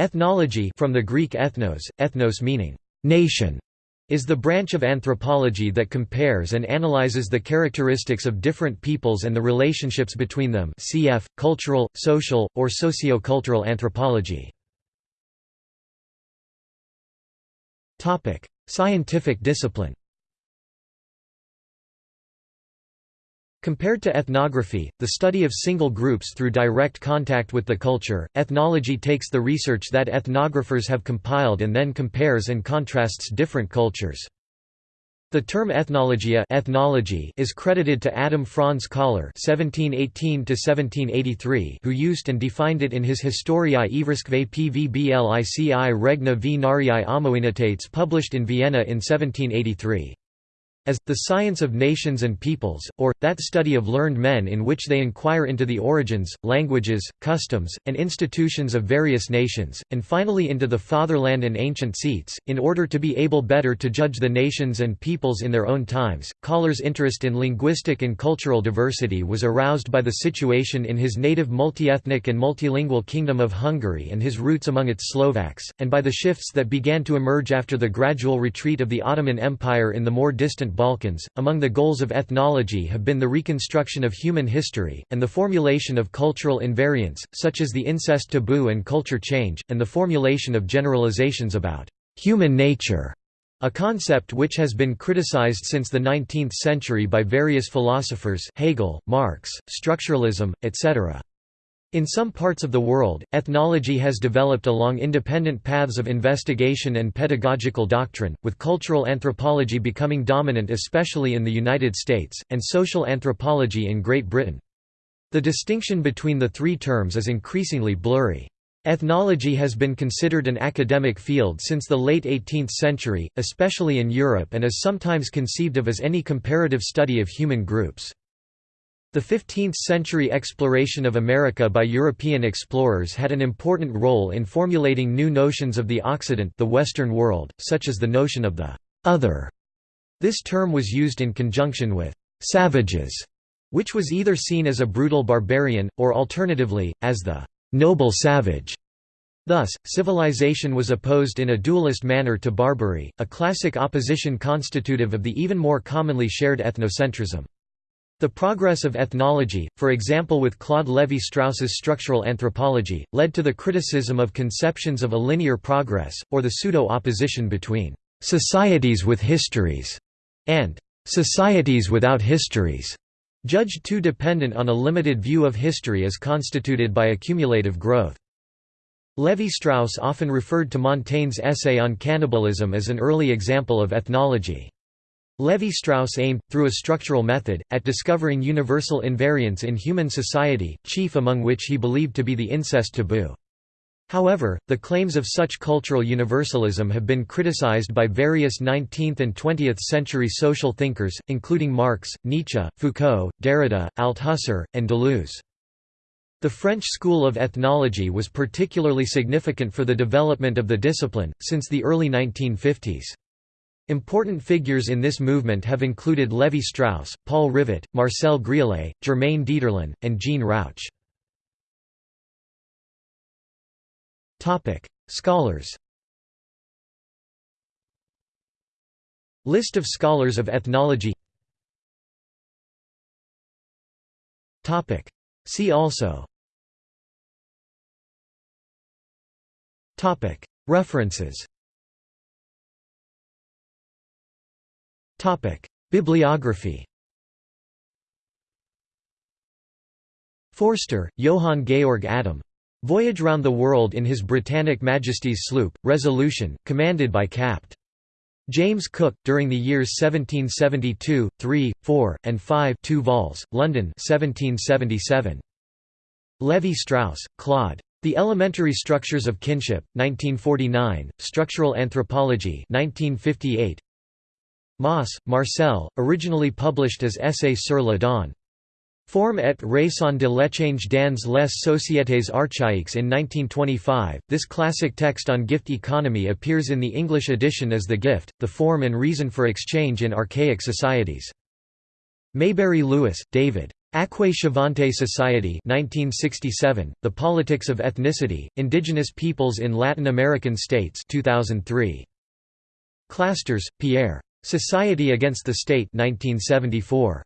Ethnology from the Greek ethnos, ethnos meaning nation, is the branch of anthropology that compares and analyzes the characteristics of different peoples and the relationships between them cf. cultural, social, or socio-cultural anthropology. Scientific discipline Compared to ethnography, the study of single groups through direct contact with the culture, ethnology takes the research that ethnographers have compiled and then compares and contrasts different cultures. The term ethnologia ethnology is credited to Adam Franz (1718–1783), who used and defined it in his Historiae Ivriskve Pvblici Regna v Nariae Amoenitates published in Vienna in 1783 as, the science of nations and peoples, or, that study of learned men in which they inquire into the origins, languages, customs, and institutions of various nations, and finally into the fatherland and ancient seats, in order to be able better to judge the nations and peoples in their own times. Kollár's interest in linguistic and cultural diversity was aroused by the situation in his native multiethnic and multilingual Kingdom of Hungary and his roots among its Slovaks, and by the shifts that began to emerge after the gradual retreat of the Ottoman Empire in the more distant Balkans. Among the goals of ethnology have been the reconstruction of human history, and the formulation of cultural invariants, such as the incest taboo and culture change, and the formulation of generalizations about human nature, a concept which has been criticized since the 19th century by various philosophers Hegel, Marx, structuralism, etc. In some parts of the world, ethnology has developed along independent paths of investigation and pedagogical doctrine, with cultural anthropology becoming dominant especially in the United States, and social anthropology in Great Britain. The distinction between the three terms is increasingly blurry. Ethnology has been considered an academic field since the late 18th century, especially in Europe and is sometimes conceived of as any comparative study of human groups. The 15th-century exploration of America by European explorers had an important role in formulating new notions of the Occident the Western world, such as the notion of the «other». This term was used in conjunction with «savages», which was either seen as a brutal barbarian, or alternatively, as the «noble savage». Thus, civilization was opposed in a dualist manner to barbary, a classic opposition constitutive of the even more commonly shared ethnocentrism. The progress of ethnology, for example with Claude Lévi-Strauss's structural anthropology, led to the criticism of conceptions of a linear progress, or the pseudo-opposition between «societies with histories» and «societies without histories», judged too dependent on a limited view of history as constituted by accumulative growth. Lévi-Strauss often referred to Montaigne's essay on cannibalism as an early example of ethnology. Lévi-Strauss aimed, through a structural method, at discovering universal invariants in human society, chief among which he believed to be the incest taboo. However, the claims of such cultural universalism have been criticized by various 19th and 20th century social thinkers, including Marx, Nietzsche, Foucault, Derrida, Althusser, and Deleuze. The French school of ethnology was particularly significant for the development of the discipline, since the early 1950s. Important figures in this movement have included Lévi-Strauss, Paul Rivet, Marcel Griaule, Germaine Dieterlen, and Jean Rouch. Scholars. List of scholars of ethnology. See also. References Bibliography Forster, Johann Georg Adam. Voyage Round the World in His Britannic Majesty's Sloop, Resolution, commanded by Capt. James Cook, during the years 1772, 3, 4, and 5 2 vols, London 1777. Lévi-Strauss, Claude. The Elementary Structures of Kinship, 1949, Structural Anthropology 1958, Mauss, Marcel, originally published as Essai sur la Don. Forme et raison de l'échange dans les sociétés archaïques in 1925. This classic text on gift economy appears in the English edition as The Gift, the Form and Reason for Exchange in Archaic Societies. Maybury-Lewis, David. Akwe-Shavante Society 1967, The Politics of Ethnicity, Indigenous Peoples in Latin American States 2003. Clastres, Pierre. Society Against the State 1974.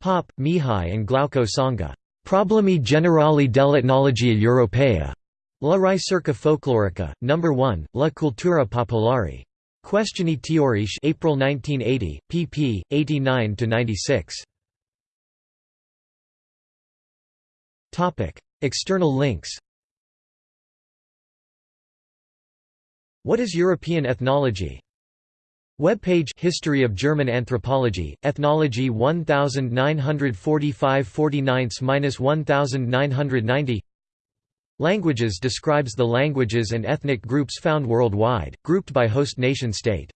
Pop, Mihai and Glauco Sanga. Problemi generali dell'etnologia europea. La ricerca folklorica, No. 1, La cultura popolare. Questioni teoriche April 1980, pp. 89–96. External links What is European ethnology? Web page History of German Anthropology, Ethnology 1945-49-1990 Languages describes the languages and ethnic groups found worldwide, grouped by host nation state.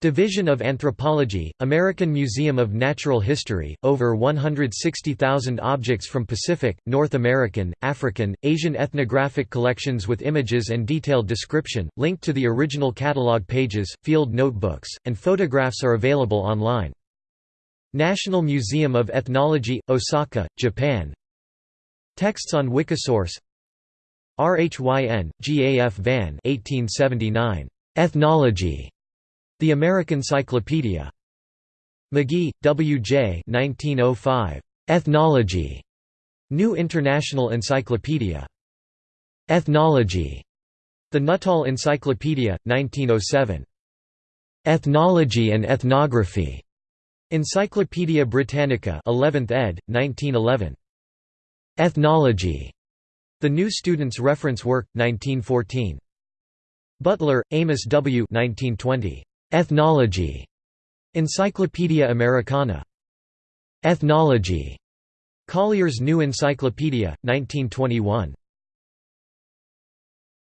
Division of Anthropology, American Museum of Natural History, over 160,000 objects from Pacific, North American, African, Asian ethnographic collections with images and detailed description, linked to the original catalog pages, field notebooks, and photographs are available online. National Museum of Ethnology, Osaka, Japan Texts on Wikisource RHYN, G. A. F. Van 1879. Ethnology. The American Cyclopedia. McGee, W. J. 1905. Ethnology. New International Encyclopedia. Ethnology. The Nuttall Encyclopedia, 1907. Ethnology and Ethnography. Encyclopædia Britannica 11th ed., 1911. Ethnology. The New Student's Reference Work, 1914. Butler, Amos W. 1920. Ethnology. Encyclopædia Americana. Ethnology. Collier's New Encyclopedia, 1921.